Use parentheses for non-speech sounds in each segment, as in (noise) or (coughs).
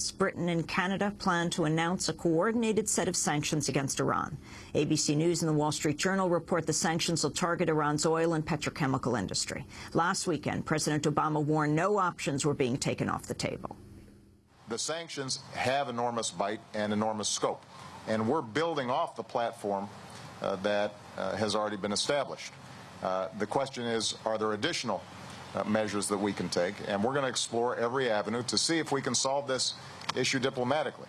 States, Britain and Canada plan to announce a coordinated set of sanctions against Iran. ABC News and the Wall Street Journal report the sanctions will target Iran's oil and petrochemical industry. Last weekend, President Obama warned no options were being taken off the table. The sanctions have enormous bite and enormous scope, and we're building off the platform uh, that uh, has already been established. Uh, the question is, are there additional uh, measures that we can take? And we're going to explore every avenue to see if we can solve this issue diplomatically.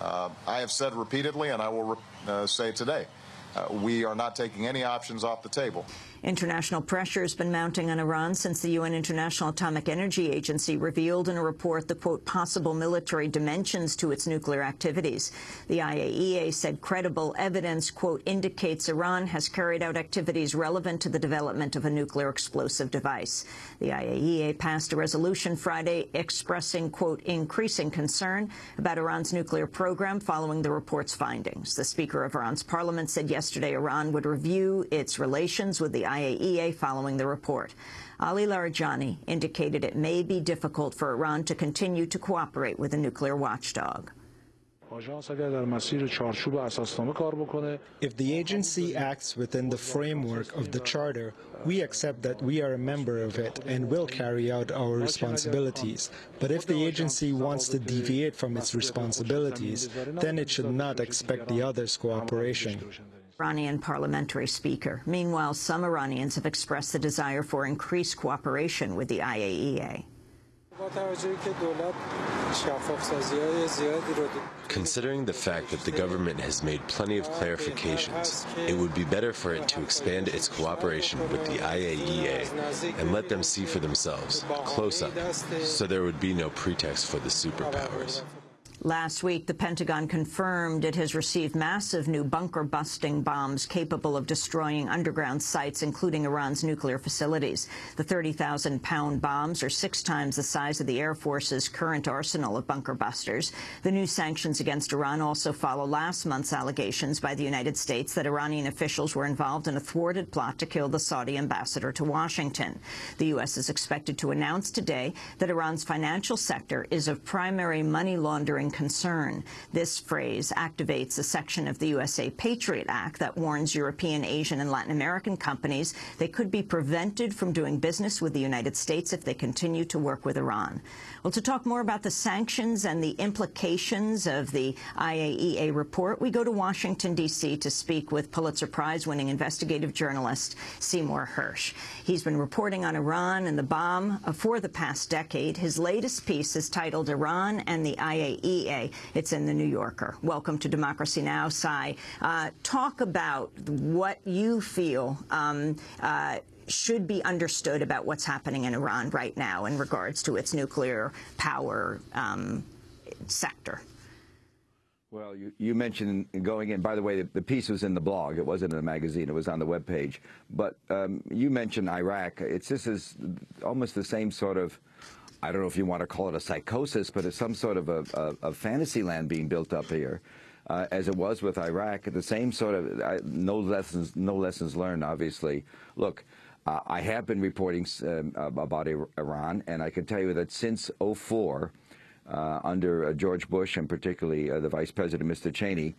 Uh, I have said repeatedly, and I will uh, say today, uh, we are not taking any options off the table. International pressure has been mounting on Iran since the UN International Atomic Energy Agency revealed in a report the, quote, possible military dimensions to its nuclear activities. The IAEA said credible evidence, quote, indicates Iran has carried out activities relevant to the development of a nuclear explosive device. The IAEA passed a resolution Friday expressing, quote, increasing concern about Iran's nuclear program following the report's findings. The Speaker of Iran's parliament said yesterday Iran would review its relations with the IAEA following the report. Ali Larijani indicated it may be difficult for Iran to continue to cooperate with a nuclear watchdog. If the agency acts within the framework of the Charter, we accept that we are a member of it and will carry out our responsibilities. But if the agency wants to deviate from its responsibilities, then it should not expect the others' cooperation. Iranian parliamentary speaker. Meanwhile, some Iranians have expressed the desire for increased cooperation with the IAEA. Considering the fact that the government has made plenty of clarifications, it would be better for it to expand its cooperation with the IAEA and let them see for themselves, close up, so there would be no pretext for the superpowers. Last week, the Pentagon confirmed it has received massive new bunker-busting bombs capable of destroying underground sites, including Iran's nuclear facilities. The 30,000-pound bombs are six times the size of the Air Force's current arsenal of bunker busters. The new sanctions against Iran also follow last month's allegations by the United States that Iranian officials were involved in a thwarted plot to kill the Saudi ambassador to Washington. The U.S. is expected to announce today that Iran's financial sector is of primary money laundering concern. This phrase activates a section of the USA Patriot Act that warns European, Asian and Latin American companies they could be prevented from doing business with the United States if they continue to work with Iran. Well, to talk more about the sanctions and the implications of the IAEA report, we go to Washington, D.C. to speak with Pulitzer Prize-winning investigative journalist Seymour Hersh. He's been reporting on Iran and the bomb for the past decade. His latest piece is titled Iran and the IAEA. It's in The New Yorker. Welcome to Democracy Now!, Sy. Uh, talk about what you feel um, uh, should be understood about what's happening in Iran right now in regards to its nuclear power um, sector. Well, you, you, mentioned going in, by the way, the, the, piece was in the blog. It wasn't in the magazine. It was on the web page. But um, you mentioned Iraq. It's This is almost the same sort of, I don't know if you want to call it a psychosis, but it's some sort of a, a, a fantasy land being built up here. Uh, as it was with Iraq, the same sort of, no lessons, no lessons learned, obviously. Look, uh, I have been reporting um, about Iran, and I can tell you that since 04, uh, under uh, George Bush and particularly uh, the Vice President, Mr. Cheney,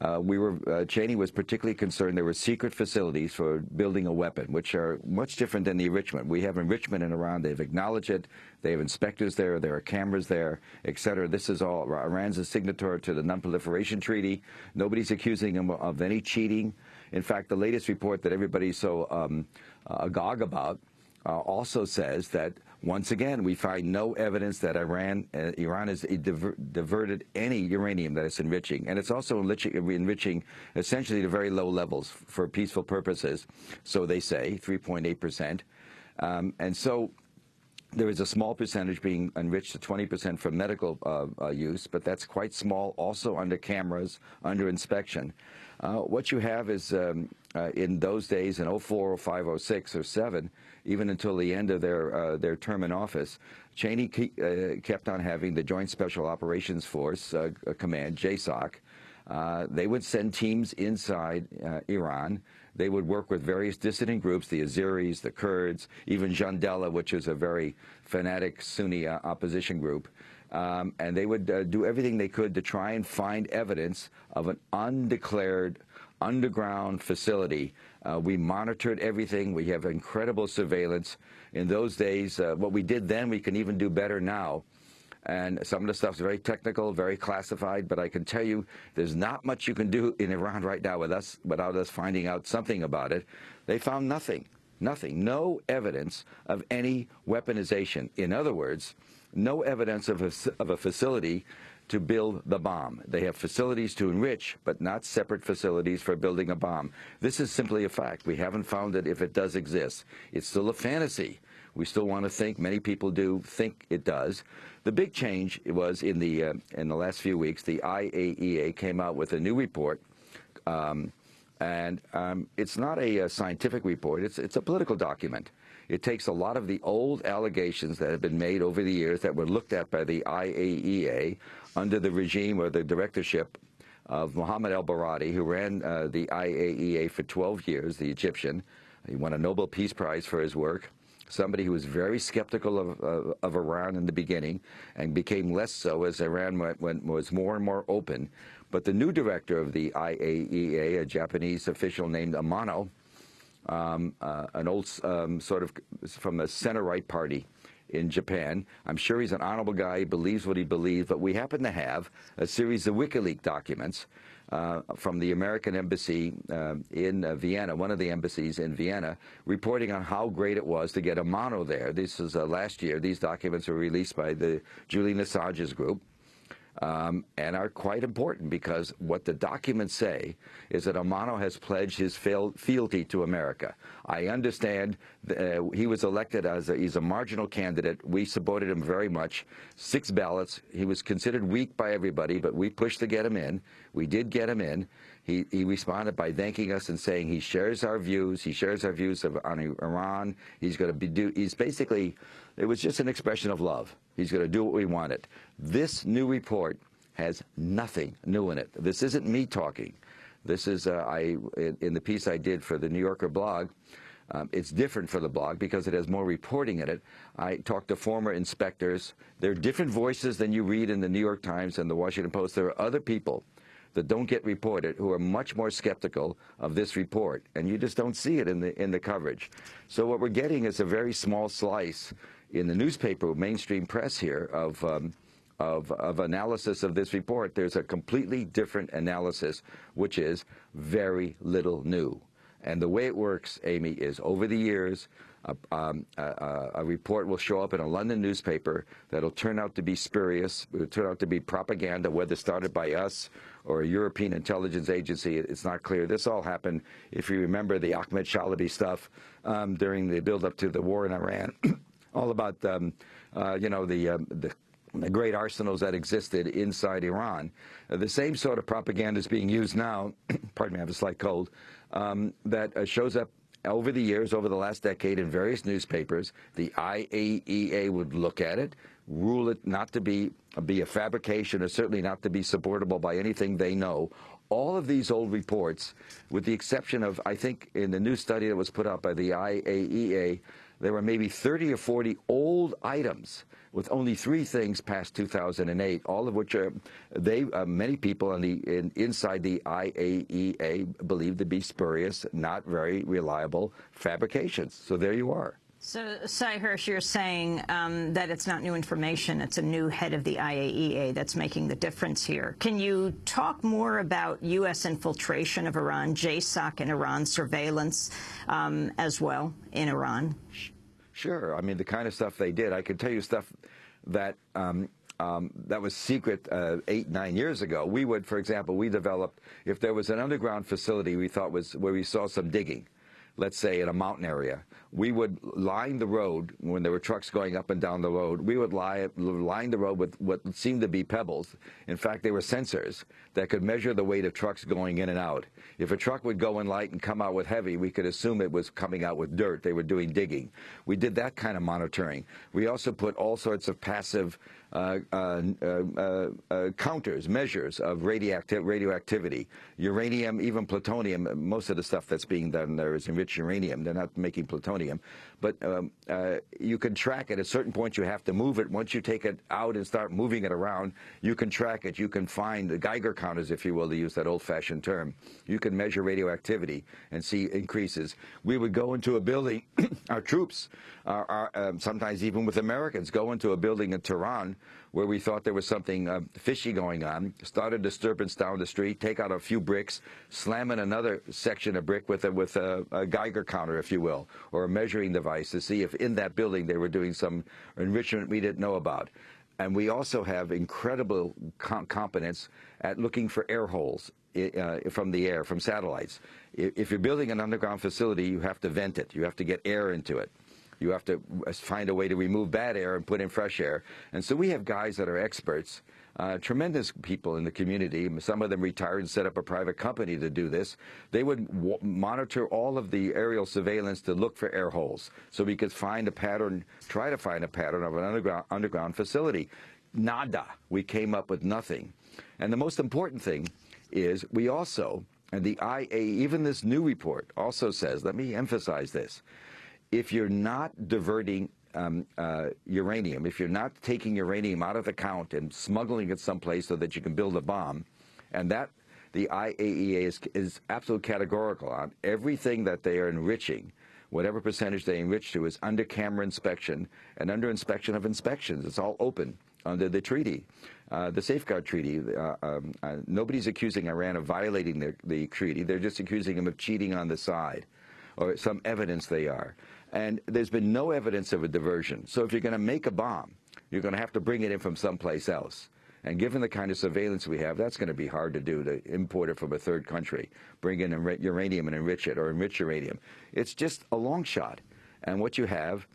uh, we were uh, Cheney was particularly concerned there were secret facilities for building a weapon, which are much different than the enrichment. We have enrichment in Iran; they've acknowledged it. They have inspectors there. There are cameras there, et cetera. This is all Iran's a signatory to the Non-Proliferation Treaty. Nobody's accusing them of any cheating. In fact, the latest report that everybody's so um, uh, agog about uh, also says that once again we find no evidence that Iran uh, Iran has diver diverted any uranium that it's enriching, and it's also enriching, enriching essentially to very low levels for peaceful purposes. So they say 3.8 percent, um, and so there is a small percentage being enriched to 20% for medical uh, uh, use, but that's quite small, also under cameras, under inspection. Uh, what you have is, um, uh, in those days, in 04, 05, 06, or 07, even until the end of their, uh, their term in office, Cheney ke uh, kept on having the Joint Special Operations Force Command, JSOC. they would send teams inside Iran they would work with various dissident groups, the Azeris, the Kurds, even Jundallah, which is a very fanatic Sunni uh, opposition group. Um, and they would uh, do everything they could to try and find evidence of an undeclared underground facility. Uh, we monitored everything. We have incredible surveillance. In those days, uh, what we did then, we can even do better now. And some of the stuff's very technical, very classified, but I can tell you there's not much you can do in Iran right now with us, without us finding out something about it. They found nothing, nothing, no evidence of any weaponization. In other words, no evidence of a, of a facility to build the bomb. They have facilities to enrich, but not separate facilities for building a bomb. This is simply a fact. We haven't found it if it does exist. It's still a fantasy. We still want to think, many people do think it does. The big change was in the, uh, in the last few weeks, the IAEA came out with a new report. Um, and um, it's not a, a, scientific report, it's, it's a political document. It takes a lot of the old allegations that have been made over the years that were looked at by the IAEA under the regime or the directorship of Mohammed el-Baradei, who ran uh, the IAEA for 12 years, the Egyptian. He won a Nobel Peace Prize for his work. Somebody who was very skeptical of, uh, of Iran in the beginning and became less so as Iran went, went, was more and more open. But the new director of the IAEA, a Japanese official named Amano, um, uh, an old um, sort of from a center-right party in Japan. I'm sure he's an honorable guy. He believes what he believes. But we happen to have a series of WikiLeaks documents uh, from the American embassy uh, in uh, Vienna, one of the embassies in Vienna, reporting on how great it was to get Amano there. This is uh, last year. These documents were released by the Julian Assange's group um, and are quite important because what the documents say is that Amano has pledged his fealty to America. I understand uh, he was elected as a, he's a marginal candidate. We supported him very much. Six ballots. He was considered weak by everybody, but we pushed to get him in. We did get him in. He, he responded by thanking us and saying he shares our views. He shares our views of, on Iran. He's going to be do. He's basically it was just an expression of love. He's going to do what we wanted. This new report has nothing new in it. This isn't me talking. This is, uh, I in, the piece I did for the New Yorker blog, um, it's different for the blog because it has more reporting in it. I talked to former inspectors. There are different voices than you read in the New York Times and the Washington Post. There are other people that don't get reported who are much more skeptical of this report, and you just don't see it in the in the coverage. So what we're getting is a very small slice in the newspaper, mainstream press here, of, um, of, of analysis of this report, there's a completely different analysis, which is very little new. And the way it works, Amy, is over the years, um, a, a, report will show up in a London newspaper that'll turn out to be spurious, it'll turn out to be propaganda, whether started by us or a European intelligence agency. It's not clear. This all happened, if you remember the Ahmed Chalabi stuff um, during the build-up to the war in Iran. (clears throat) all about um, uh, you know the, uh, the, the great arsenals that existed inside Iran. Uh, the same sort of propaganda is being used now. (clears throat) pardon me, I have a slight cold. Um, that uh, shows up over the years, over the last decade, in various newspapers. The IAEA would look at it, rule it not to be be a fabrication, or certainly not to be supportable by anything they know. All of these old reports, with the exception of, I think, in the new study that was put out by the IAEA, there were maybe 30 or 40 old items with only three things past 2008, all of which are they uh, many people on the in, inside the IAEA believe to be spurious, not very reliable fabrications. So there you are. So, Sy Hersh, you're saying um, that it's not new information, it's a new head of the IAEA that's making the difference here. Can you talk more about U.S. infiltration of Iran, JSOC and Iran surveillance um, as well in Iran? Sure. I mean, the kind of stuff they did. I could tell you stuff that um, um, that was secret uh, eight, nine years ago. We would, for example, we developed, if there was an underground facility we thought was where we saw some digging, let's say in a mountain area, we would line the road when there were trucks going up and down the road. We would lie, line the road with what seemed to be pebbles. In fact, they were sensors that could measure the weight of trucks going in and out. If a truck would go in light and come out with heavy, we could assume it was coming out with dirt. They were doing digging. We did that kind of monitoring. We also put all sorts of passive uh, uh, uh, uh, counters, measures of radioacti radioactivity. Uranium, even plutonium, most of the stuff that's being done there is enriched uranium. They're not making plutonium. But um, uh, you can track it. At a certain point, you have to move it. Once you take it out and start moving it around, you can track it. You can find the Geiger counters, if you will, to use that old-fashioned term. You can measure radioactivity and see increases. We would go into a building, (coughs) our troops, are, are um, sometimes even with Americans, go into a building in Tehran where we thought there was something uh, fishy going on, start a disturbance down the street, take out a few bricks, slam in another section of brick with a, with a, a Geiger counter, if you will, or measuring device to see if in that building they were doing some enrichment we didn't know about. And we also have incredible com competence at looking for air holes uh, from the air, from satellites. If you're building an underground facility, you have to vent it. You have to get air into it. You have to find a way to remove bad air and put in fresh air. And so we have guys that are experts, uh, tremendous people in the community. Some of them retired and set up a private company to do this. They would monitor all of the aerial surveillance to look for air holes so we could find a pattern, try to find a pattern of an underground, underground facility. Nada. We came up with nothing. And the most important thing is we also, and the IA, even this new report also says, let me emphasize this, if you're not diverting um, uh, uranium, if you're not taking uranium out of the count and smuggling it someplace so that you can build a bomb, and that the IAEA is, is absolutely categorical on everything that they are enriching, whatever percentage they enrich to is under camera inspection and under inspection of inspections. It's all open under the treaty, uh, the Safeguard Treaty. Uh, um, uh, nobody's accusing Iran of violating the, the treaty. They're just accusing them of cheating on the side or some evidence they are. And there's been no evidence of a diversion. So if you're going to make a bomb, you're going to have to bring it in from someplace else. And given the kind of surveillance we have, that's going to be hard to do, to import it from a third country, bring in uranium and enrich it, or enrich uranium. It's just a long shot. And what you have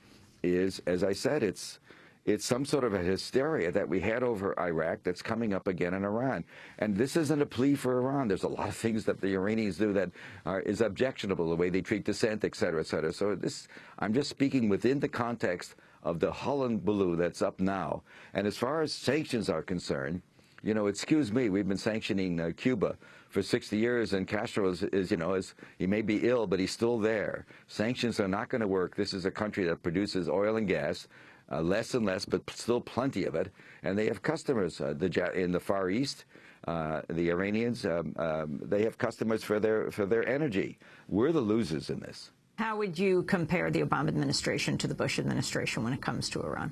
is, as I said, it's it's some sort of a hysteria that we had over Iraq that's coming up again in Iran. And this isn't a plea for Iran. There's a lot of things that the Iranians do that are, is objectionable, the way they treat dissent, et cetera, et cetera. So this, I'm just speaking within the context of the hullabaloo that's up now. And as far as sanctions are concerned, you know, excuse me, we've been sanctioning uh, Cuba for 60 years, and Castro is, is, you know, is, he may be ill, but he's still there. Sanctions are not going to work. This is a country that produces oil and gas uh, less and less, but still plenty of it. And they have customers uh, the, in the Far East. Uh, the Iranians, um, um, they have customers for their for their energy. We're the losers in this. How would you compare the Obama administration to the Bush administration when it comes to Iran?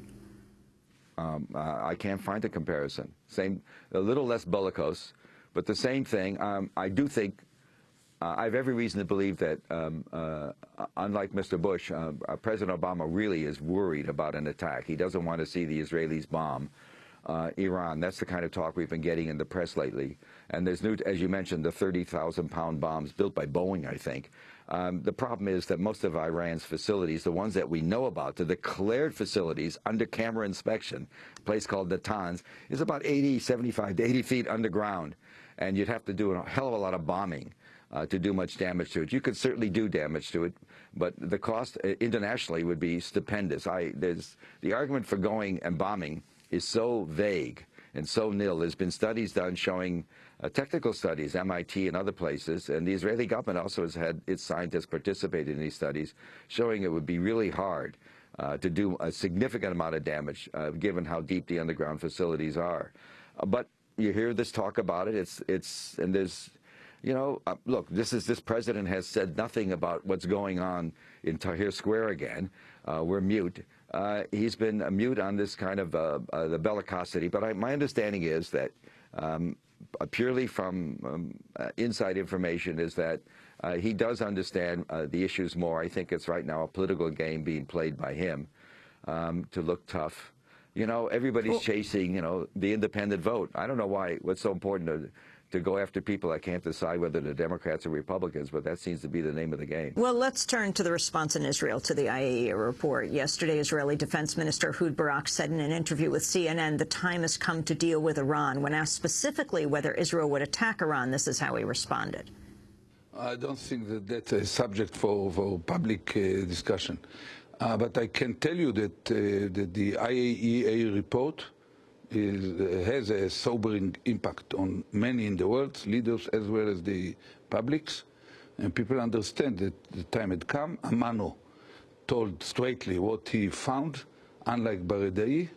Um, uh, I can't find a comparison. Same, a little less bellicose, but the same thing. Um, I do think uh, I have every reason to believe that, um, uh, unlike Mr. Bush, uh, uh, President Obama really is worried about an attack. He doesn't want to see the Israelis bomb uh, Iran. That's the kind of talk we've been getting in the press lately. And there's new, as you mentioned, the 30,000-pound bombs built by Boeing, I think. Um, the problem is that most of Iran's facilities, the ones that we know about, the declared facilities under camera inspection, a place called Natanz, is about 80, 75 to 80 feet underground. And you'd have to do a hell of a lot of bombing uh, to do much damage to it. You could certainly do damage to it, but the cost uh, internationally would be stupendous. I, there's, the argument for going and bombing is so vague and so nil. There's been studies done showing uh, technical studies, MIT and other places, and the Israeli government also has had its scientists participate in these studies, showing it would be really hard uh, to do a significant amount of damage, uh, given how deep the underground facilities are. But you hear this talk about it. It's it's and there's you know, uh, look, this is this president has said nothing about what's going on in Tahrir Square again. Uh, we're mute. Uh, he's been mute on this kind of uh, uh, the bellicosity. But I, my understanding is that um, purely from um, uh, inside information is that he does understand the issues more. I think it's right now a political game being played by him um, to look tough. You know, everybody's well, chasing, you know, the independent vote. I don't know why, what's so important to to go after people. I can't decide whether they're Democrats or Republicans, but that seems to be the name of the game. Well, let's turn to the response in Israel to the IAEA report. Yesterday, Israeli Defense Minister Ehud Barak said in an interview with CNN the time has come to deal with Iran. When asked specifically whether Israel would attack Iran, this is how he responded. I don't think that that's a subject for, for public uh, discussion. Uh, but I can tell you that, uh, that the IAEA report is, has a sobering impact on many in the world, leaders as well as the publics. And people understand that the time had come. Amano told straightly what he found, unlike Baradei.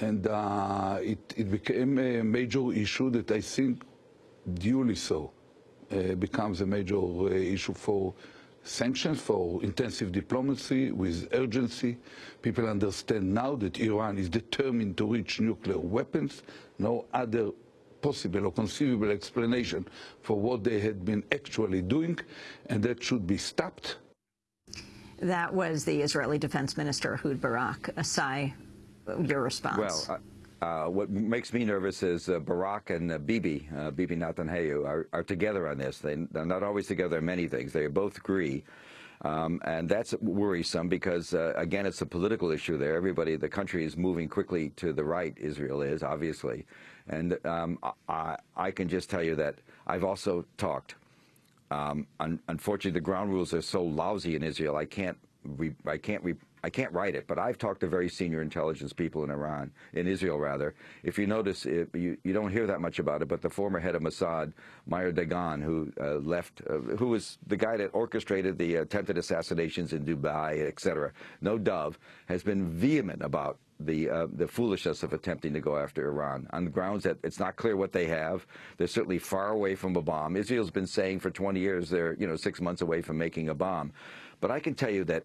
And uh, it, it, became a major issue that I think duly so uh, becomes a major uh, issue for sanctions, for intensive diplomacy with urgency. People understand now that Iran is determined to reach nuclear weapons. No other possible or conceivable explanation for what they had been actually doing, and that should be stopped. That was the Israeli Defense Minister, Ehud Barak. Asai, your response. Well, uh, what makes me nervous is uh, Barak and uh, Bibi, uh, Bibi Netanyahu, are, are, together on this. They, are not always together on many things. They both agree. Um, and that's worrisome because, uh, again, it's a political issue there. Everybody, the country is moving quickly to the right, Israel is, obviously. And um, I, I, can just tell you that I've also talked. Um, un unfortunately, the ground rules are so lousy in Israel, I can't, I can't I can't write it, but I've talked to very senior intelligence people in Iran, in Israel rather. If you notice, it, you, you don't hear that much about it, but the former head of Mossad, Meir Dagan, who uh, left, uh, who was the guy that orchestrated the attempted assassinations in Dubai, etc., no dove, has been vehement about the uh, the foolishness of attempting to go after Iran on the grounds that it's not clear what they have. They're certainly far away from a bomb. Israel's been saying for 20 years they're you know six months away from making a bomb, but I can tell you that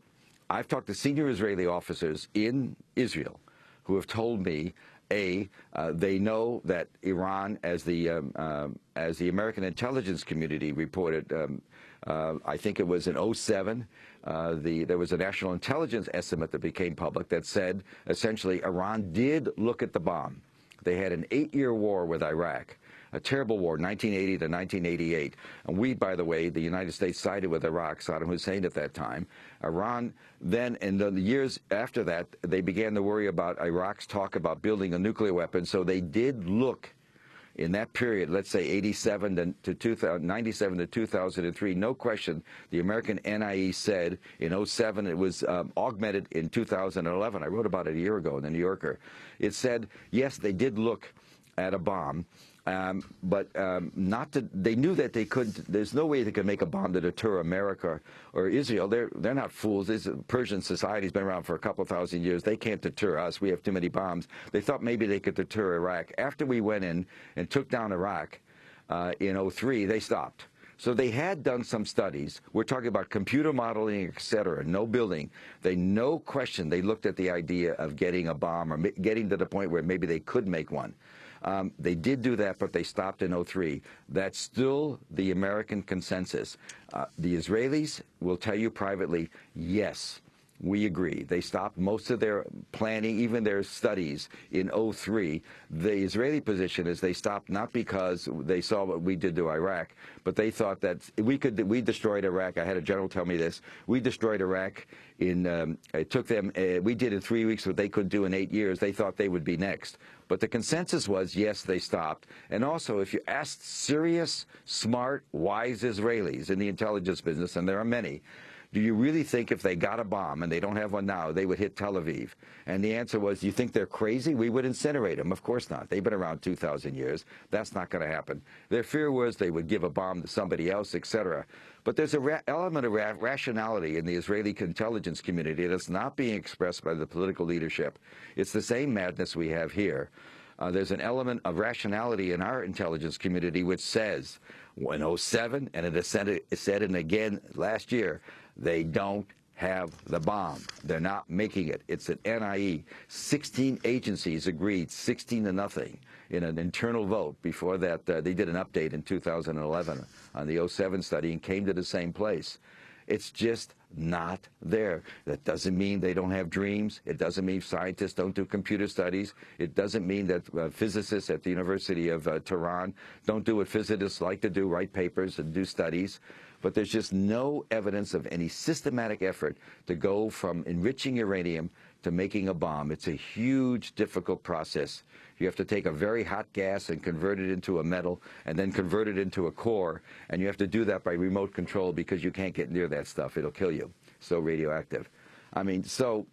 I've talked to senior Israeli officers in Israel who have told me, a, uh, they know that Iran, as the um, uh, as the American intelligence community reported, um, uh, I think it was in 07, uh, the there was a national intelligence estimate that became public that said essentially Iran did look at the bomb. They had an eight-year war with Iraq a terrible war, 1980 to 1988. And we, by the way, the United States sided with Iraq, Saddam Hussein at that time. Iran then, in the years after that, they began to worry about Iraq's talk about building a nuclear weapon. So they did look in that period, let's say 87 to 2000, 97 to 2003, no question, the American NIE said in 07 it was um, augmented in 2011. I wrote about it a year ago in the New Yorker. It said, yes, they did look at a bomb, um, but um, not to, they knew that they could. There's no way they could make a bomb to deter America or Israel. They're they're not fools. This Persian society's been around for a couple thousand years. They can't deter us. We have too many bombs. They thought maybe they could deter Iraq. After we went in and took down Iraq uh, in 03, they stopped. So they had done some studies. We're talking about computer modeling, et cetera, no building. They, no question, they looked at the idea of getting a bomb or getting to the point where maybe they could make one. Um, they did do that, but they stopped in 03. That's still the American consensus. Uh, the Israelis will tell you privately, yes, we agree. They stopped most of their planning, even their studies in 03. The Israeli position is they stopped not because they saw what we did to Iraq, but they thought that we could we destroyed Iraq. I had a general tell me this. We destroyed Iraq in um, it took them uh, we did in 3 weeks what they could do in 8 years. They thought they would be next. But the consensus was yes, they stopped. And also if you asked serious, smart, wise Israelis in the intelligence business and there are many do you really think if they got a bomb, and they don't have one now, they would hit Tel Aviv? And the answer was, you think they're crazy? We would incinerate them. Of course not. They've been around 2,000 years. That's not going to happen. Their fear was they would give a bomb to somebody else, etc. But there's an element of ra rationality in the Israeli intelligence community that's not being expressed by the political leadership. It's the same madness we have here. Uh, there's an element of rationality in our intelligence community which says, in 07, and it said, it said it again last year, they don't have the bomb. They're not making it. It's an NIE. 16 agencies agreed, 16 to nothing, in an internal vote. Before that, uh, they did an update in 2011 on the 07 study and came to the same place. It's just not there. That doesn't mean they don't have dreams. It doesn't mean scientists don't do computer studies. It doesn't mean that uh, physicists at the University of uh, Tehran don't do what physicists like to do, write papers and do studies but there's just no evidence of any systematic effort to go from enriching uranium to making a bomb. It's a huge, difficult process. You have to take a very hot gas and convert it into a metal and then convert it into a core, and you have to do that by remote control because you can't get near that stuff. It'll kill you. So radioactive. I mean, so,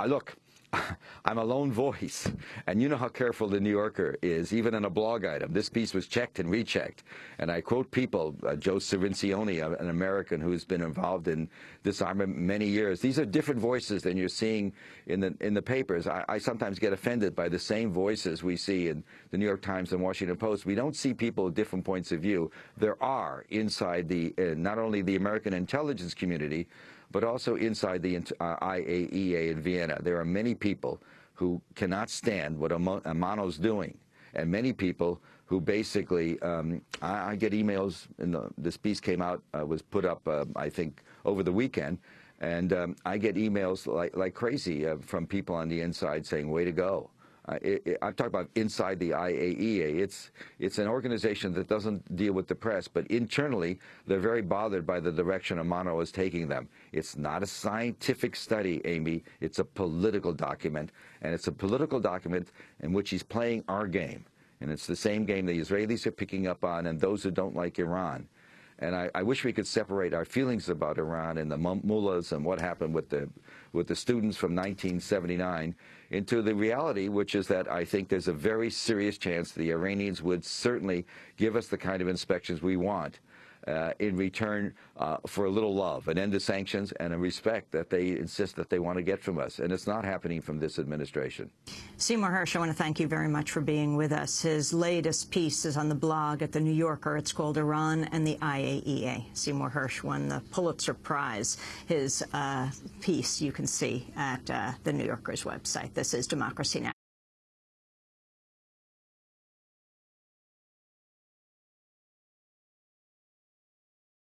uh, look, (laughs) I'm a lone voice, and you know how careful the New Yorker is, even in a blog item. This piece was checked and rechecked, and I quote people, uh, Joe Cirincione, an American who's been involved in disarmament many years. These are different voices than you're seeing in the in the papers. I, I sometimes get offended by the same voices we see in the New York Times and Washington Post. We don't see people with different points of view. There are inside the uh, not only the American intelligence community, but also inside the uh, IAEA in Vienna. There are many people who cannot stand what Amano's doing, and many people who basically, um, I, I, get emails, and this piece came out, uh, was put up, uh, I think, over the weekend, and um, I get emails like, like crazy uh, from people on the inside saying, way to go. It, it, I'm talking about inside the IAEA. It's it's an organization that doesn't deal with the press, but internally they're very bothered by the direction Amano is taking them. It's not a scientific study, Amy. It's a political document, and it's a political document in which he's playing our game, and it's the same game the Israelis are picking up on, and those who don't like Iran. And I, I, wish we could separate our feelings about Iran and the mullahs and what happened with the with the students from 1979 into the reality, which is that I think there's a very serious chance the Iranians would certainly give us the kind of inspections we want uh, in return uh, for a little love, an end to sanctions, and a respect that they insist that they want to get from us. And it's not happening from this administration. Seymour Hersh, I want to thank you very much for being with us. His latest piece is on the blog at The New Yorker. It's called Iran and the IAEA. Seymour Hersh won the Pulitzer Prize. His uh, piece you can see at uh, The New Yorker's website. This is Democracy Now!